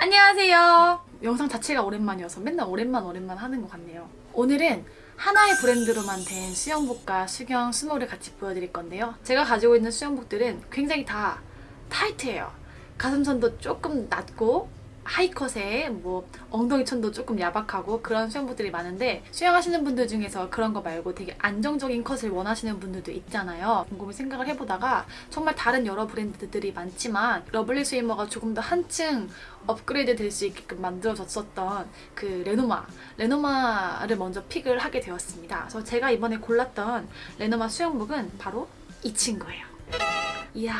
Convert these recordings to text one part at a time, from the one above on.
안녕하세요. 영상 자체가 오랜만이어서 맨날 오랜만 오랜만 하는 것 같네요. 오늘은 하나의 브랜드로만 된 수영복과 수경 수모를 같이 보여드릴 건데요. 제가 가지고 있는 수영복들은 굉장히 다 타이트해요. 가슴선도 조금 낮고 하이컷에 뭐 엉덩이 천도 조금 야박하고 그런 수영복들이 많은데 수영하시는 분들 중에서 그런 거 말고 되게 안정적인 컷을 원하시는 분들도 있잖아요. 곰곰이 생각을 해보다가 정말 다른 여러 브랜드들이 많지만 Lovely Swimmer가 조금 더 한층 업그레이드 될 수 있게끔 만들어졌었던 그 레노마 레노마를 먼저 픽을 하게 되었습니다. 그래서 제가 이번에 골랐던 레노마 수영복은 바로 이 친구예요. 이야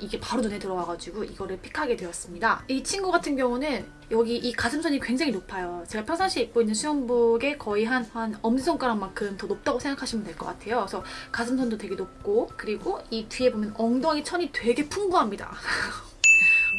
이게 바로 눈에 들어와가지고 이거를 픽하게 되었습니다. 이 친구 같은 경우는 여기 이 가슴선이 굉장히 높아요. 제가 평상시에 입고 있는 수영복의 거의 한, 한 엄지손가락만큼 더 높다고 생각하시면 될 것 같아요. 그래서 가슴선도 되게 높고 그리고 이 뒤에 보면 엉덩이 천이 되게 풍부합니다.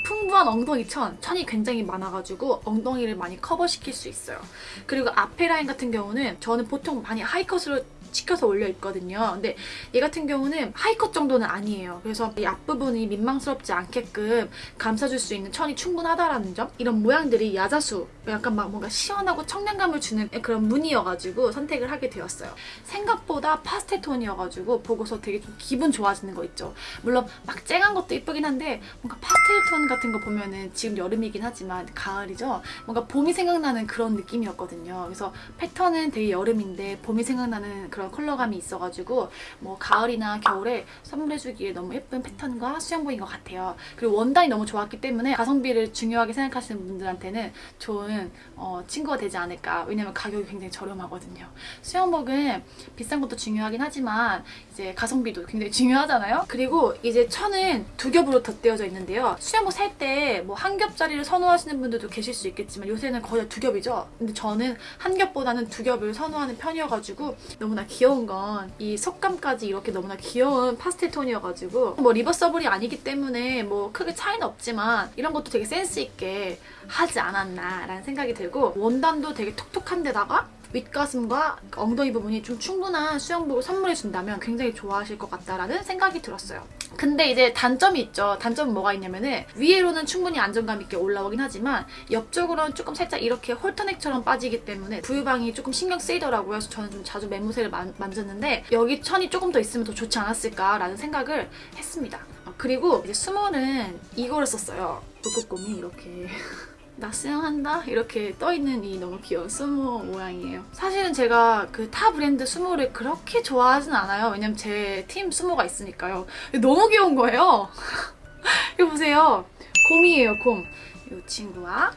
풍부한 엉덩이 천, 천이 굉장히 많아가지고 엉덩이를 많이 커버시킬 수 있어요. 그리고 앞에 라인 같은 경우는 저는 보통 많이 하이컷으로 시켜서 올려 있거든요. 근데 얘 같은 경우는 하이컷 정도는 아니에요. 그래서 이 앞부분이 민망스럽지 않게끔 감싸줄 수 있는 천이 충분하다라는 점 이런 모양들이 야자수 약간 막 뭔가 시원하고 청량감을 주는 그런 무늬여가지고 선택을 하게 되었어요. 생각보다 파스텔 톤이어가지고 보고서 되게 좀 기분 좋아지는 거 있죠. 물론 막 쨍한 것도 이쁘긴 한데 뭔가 파스텔 톤 같은 거 보면은 지금 여름이긴 하지만 가을이죠. 뭔가 봄이 생각나는 그런 느낌이었거든요. 그래서 패턴은 되게 여름인데 봄이 생각나는 그런 컬러감이 있어가지고 뭐 가을이나 겨울에 선물해주기에 너무 예쁜 패턴과 수영복인 것 같아요. 그리고 원단이 너무 좋았기 때문에 가성비를 중요하게 생각하시는 분들한테는 좋은 어, 친구가 되지 않을까. 왜냐면 가격이 굉장히 저렴하거든요. 수영복은 비싼 것도 중요하긴 하지만 이제 가성비도 굉장히 중요하잖아요. 그리고 이제 천은 두 겹으로 덧대어져 있는데요. 수영복 살 때 뭐 한 겹짜리를 선호하시는 분들도 계실 수 있겠지만 요새는 거의 두 겹이죠. 근데 저는 한 겹보다는 두 겹을 선호하는 편이어가지고 너무나 귀여운 건이 색감까지 이렇게 너무나 귀여운 파스텔 톤이어가지고 뭐 리버서블이 아니기 때문에 뭐 크게 차이는 없지만 이런 것도 되게 센스 있게 하지 않았나라는 생각이 들고 원단도 되게 톡톡한 데다가 윗가슴과 엉덩이 부분이 좀 충분한 수영복을 선물해준다면 굉장히 좋아하실 것 같다라는 생각이 들었어요. 근데 이제 단점이 있죠. 단점은 뭐가 있냐면은 위로는 충분히 안정감 있게 올라오긴 하지만 옆쪽으로는 조금 살짝 이렇게 홀터넥처럼 빠지기 때문에 부유방이 조금 신경 쓰이더라고요. 그래서 저는 좀 자주 맨무새를 만, 만졌는데 여기 천이 조금 더 있으면 더 좋지 않았을까라는 생각을 했습니다. 어, 그리고 이제 수모는 이거를 썼어요. 북극곰이 이렇게 나 수영한다? 이렇게 떠있는 이 너무 귀여운 수모 모양이에요. 사실은 제가 그 타 브랜드 수모를 그렇게 좋아하진 않아요. 왜냐면 제 팀 수모가 있으니까요. 너무 귀여운 거예요. 이거 보세요. 곰이에요, 곰. 이 친구와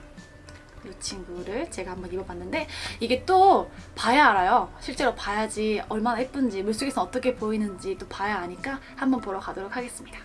이 친구를 제가 한번 입어봤는데 이게 또 봐야 알아요. 실제로 봐야지 얼마나 예쁜지 물속에서 어떻게 보이는지 또 봐야 아니까 한번 보러 가도록 하겠습니다.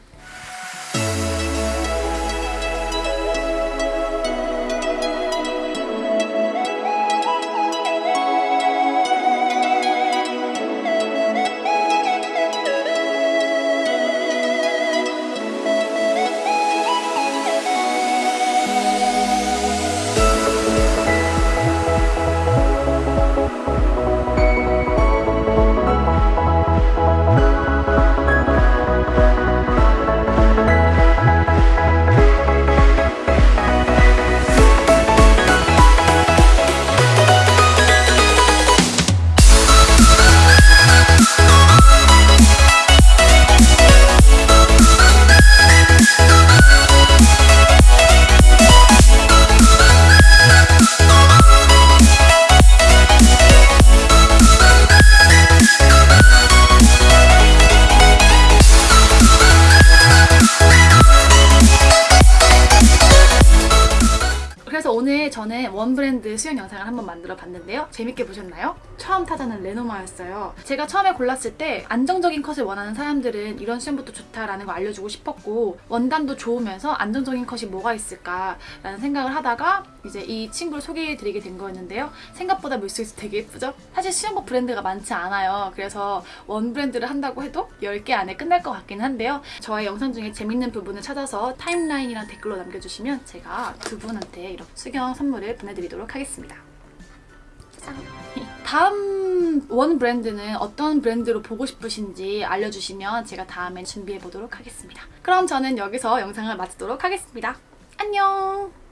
그래서 오늘 저는 원 브랜드 수영 영상을 한번 만들어 봤는데요. 재밌게 보셨나요? 처음 타자는 레노마였어요. 제가 처음에 골랐을 때 안정적인 컷을 원하는 사람들은 이런 수영복도 좋다라는 걸 알려주고 싶었고 원단도 좋으면서 안정적인 컷이 뭐가 있을까라는 생각을 하다가 이제 이 친구를 소개해드리게 된 거였는데요. 생각보다 물속에서 되게 예쁘죠? 사실 수영복 브랜드가 많지 않아요. 그래서 원 브랜드를 한다고 해도 10개 안에 끝날 것 같긴 한데요. 저의 영상 중에 재밌는 부분을 찾아서 타임라인이랑 댓글로 남겨주시면 제가 두 분한테 이렇게 수경 선물을 보내드리도록 하겠습니다. 짠! 다음 원 브랜드는 어떤 브랜드로 보고 싶으신지 알려주시면 제가 다음에 준비해보도록 하겠습니다. 그럼 저는 여기서 영상을 마치도록 하겠습니다. 안녕!